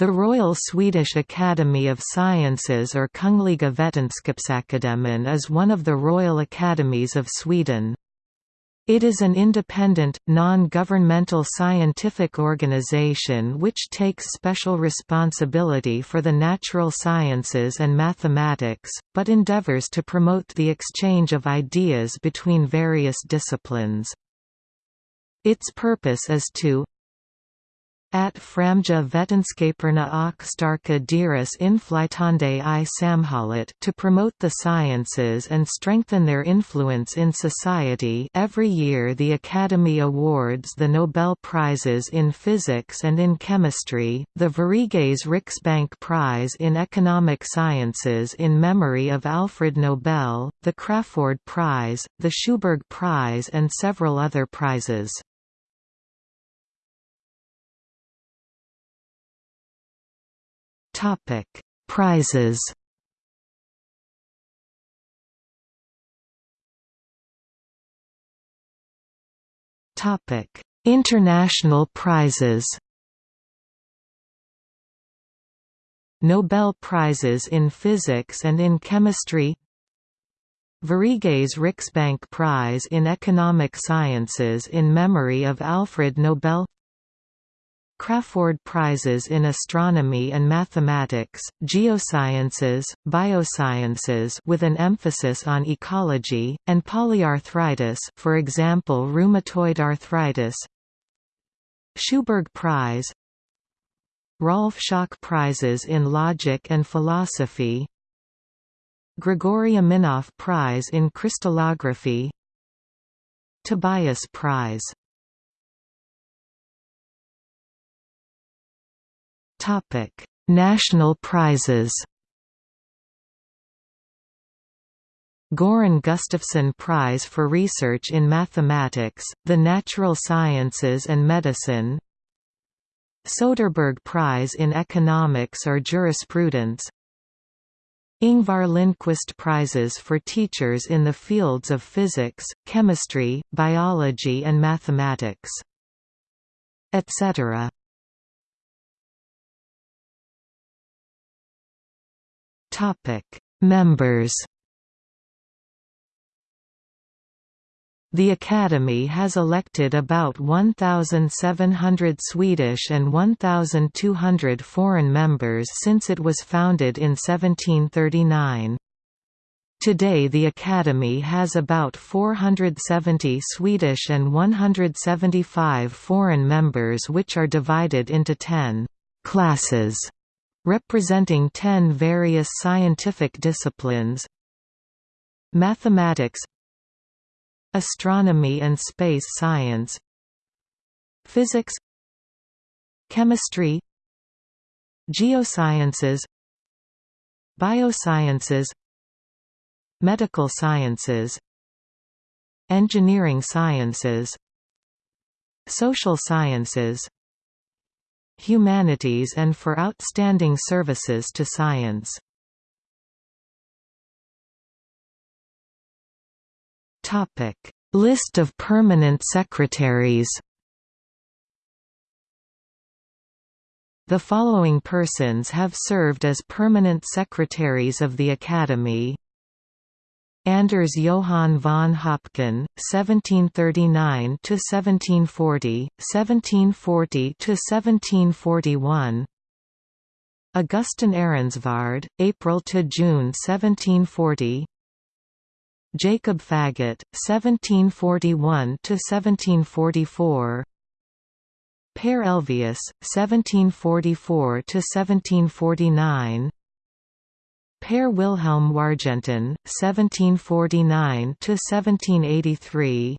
The Royal Swedish Academy of Sciences or Kungliga Vetenskapsakademin is one of the Royal Academies of Sweden. It is an independent, non-governmental scientific organization which takes special responsibility for the natural sciences and mathematics, but endeavors to promote the exchange of ideas between various disciplines. Its purpose is to at framja vetenskaperna och starka deras inflytande i samhället to promote the sciences and strengthen their influence in society every year the Academy awards the Nobel Prizes in Physics and in Chemistry, the Sveriges Riksbank Prize in Economic Sciences in memory of Alfred Nobel, the Crafoord Prize, the Sjoberg Prize and several other prizes. Topic: Prizes. Topic: International prizes. Nobel Prizes in Physics and in Chemistry Sveriges Riksbank Prize in Economic Sciences in memory of Alfred Nobel Crafoord Prizes in Astronomy and Mathematics, Geosciences, Biosciences with an emphasis on ecology, and polyarthritis for example rheumatoid arthritis. Sjoberg Prize Rolf Schock Prizes in Logic and Philosophy. Grigory Aminoff Prize in Crystallography. Tobias Prize Topic: National prizes. Goran Gustafsson Prize for Research in Mathematics, the Natural Sciences and Medicine Soderberg Prize in Economics or Jurisprudence Ingvar Lindqvist Prizes for teachers in the fields of physics, chemistry, biology and mathematics, etc. Topic: Members. The Academy has elected about 1,700 Swedish and 1,200 foreign members since it was founded in 1739. Today the Academy has about 470 Swedish and 175 foreign members which are divided into 10 «classes» representing ten various scientific disciplines. Mathematics Astronomy and space science. Physics Chemistry. Geosciences Biosciences. Medical sciences. Engineering sciences. Social sciences humanities and for outstanding services to science. List of permanent secretaries The following persons have served as permanent secretaries of the Academy Anders Johann von Höpken, 1739 to 1740, 1740 to 1741. Augustin Ehrensvärd, April to June 1740. Jacob Faggot, 1741 to 1744. Per Elvius, 1744 to 1749. Per Wilhelm Wargentin, 1749–1783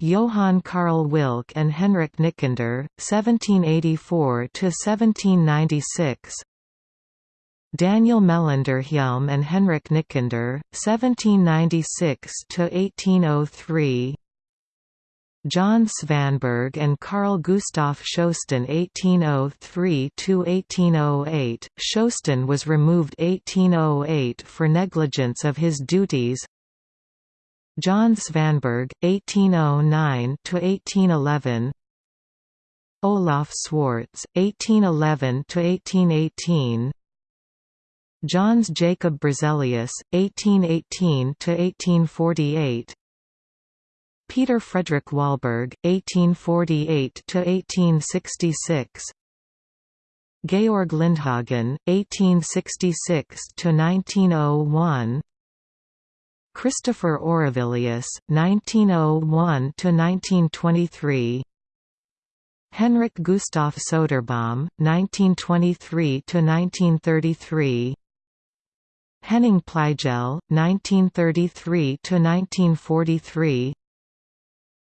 Johann Karl Wilcke and Henrik Nicander, 1784–1796 Daniel Melanderhjelm and Henrik Nicander, 1796–1803 John Svanberg and Carl Gustaf Sjösten 1803–1808, Sjösten was removed 1808 for negligence of his duties. John Svanberg, 1809–1811 Olaf Swartz, 1811–1818 Jöns Jacob Berzelius, 1818–1848 Peter Frederick Wahlberg, 1848–1866 Georg Lindhagen, 1866–1901 Christopher Aurelius, 1901–1923 Henrik Gustav Soderbaum, 1923–1933 Henning Pleijel, 1933–1943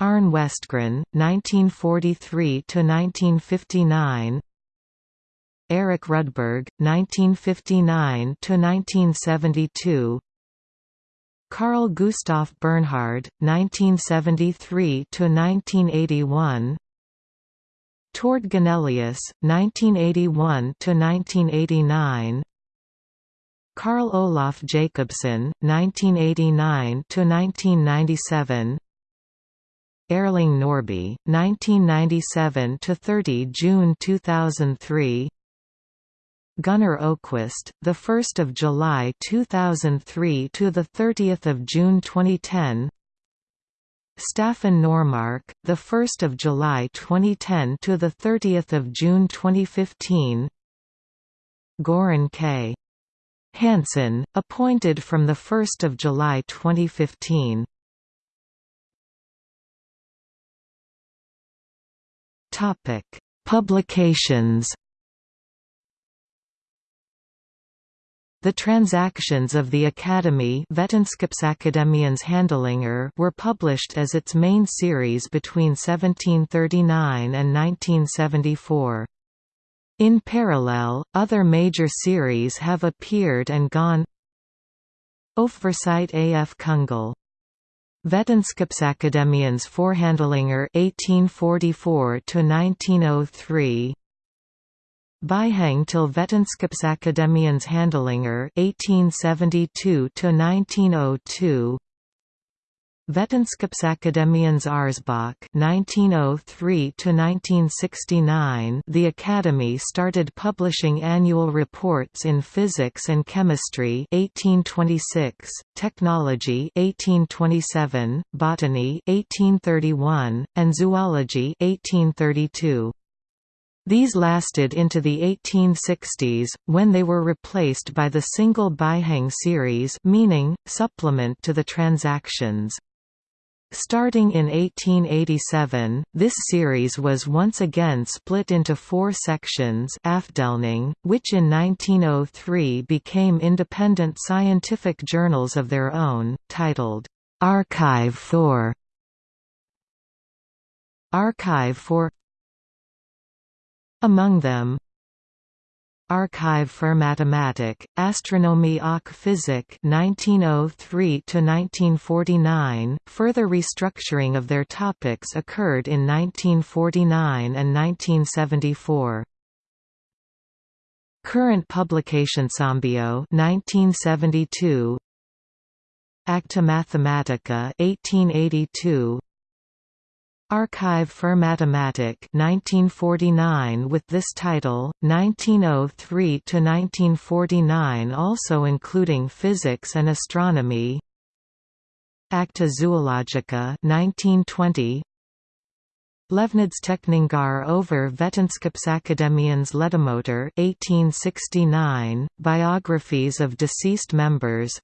Arne Westgren, 1943–1959 Eric Rudberg, 1959–1972 Carl Gustav Bernhard, 1973–1981 Tord Ganelius, 1981–1989 Carl Olaf Jacobson, 1989–1997 Erling Norrby, 1997 to 30 June 2003 Gunnar Öquist, the 1st of July 2003 to the 30th of June 2010. Staffan Normark, the 1st of July 2010 to the 30th of June 2015. Goran K. Hansson, appointed from the 1st of July 2015. Topic: Publications The transactions of the Academy Handlingar were published as its main series between 1739 and 1974. In parallel, other major series have appeared and gone Öfversigt af Kungl. Vetenskapsakademiens Förhandlingar 1844 to 1903 Bihang til Vetenskapsakademiens Handlingar 1872 to 1902 Vetenskapsakademiens Årsbok 1903 to 1969 The Academy started publishing annual reports in physics and chemistry 1826 technology 1827 botany 1831 and zoology 1832 these lasted into the 1860s, when they were replaced by the single Bihang series meaning, supplement to the transactions. Starting in 1887, this series was once again split into four sections which in 1903 became independent scientific journals of their own, titled, "'Archive for Archive for among them Archive für Mathematik, Astronomie och Physik 1903–1949, further restructuring of their topics occurred in 1949 and 1974. Current publication Ambio 1972 Acta Mathematica 1882 Archive für Mathematik 1949 with this title, 1903–1949 also including physics and astronomy. Acta Zoologica 1920 Levnadsteckningar over Vetenskapsakademiens Ledamöter 1869, biographies of deceased members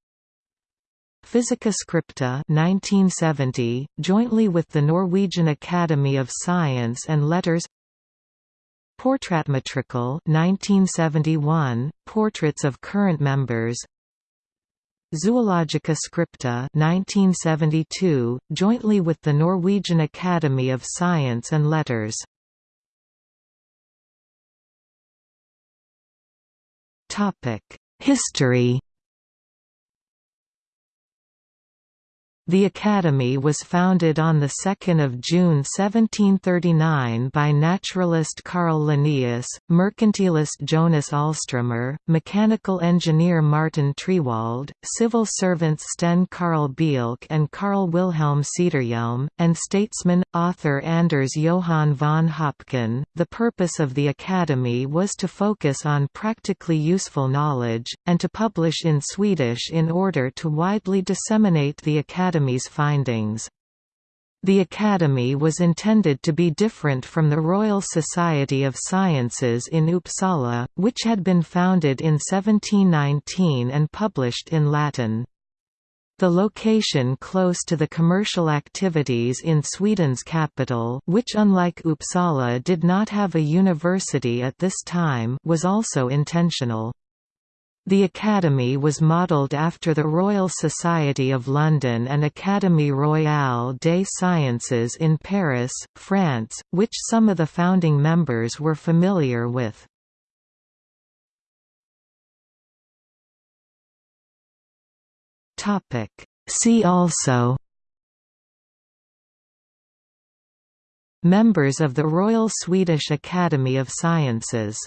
Physica Scripta 1970, jointly with the Norwegian Academy of Science and Letters. Porträttmatrikel 1971, portraits of current members. Zoologica Scripta 1972, jointly with the Norwegian Academy of Science and Letters. History The Academy was founded on 2 June 1739 by naturalist Carl Linnaeus, mercantilist Jonas Alströmer, mechanical engineer Martin Triewald, civil servants Sten Karl Bielke and Carl Wilhelm Cederhielm, and statesman, author Anders Johann von Höpken. The purpose of the Academy was to focus on practically useful knowledge, and to publish in Swedish in order to widely disseminate the Academy Academy's findings. The Academy was intended to be different from the Royal Society of Sciences in Uppsala, which had been founded in 1719 and published in Latin. The location close to the commercial activities in Sweden's capital which unlike Uppsala did not have a university at this time was also intentional. The Academy was modelled after the Royal Society of London and Académie Royale des Sciences in Paris, France, which some of the founding members were familiar with. See also Members of the Royal Swedish Academy of Sciences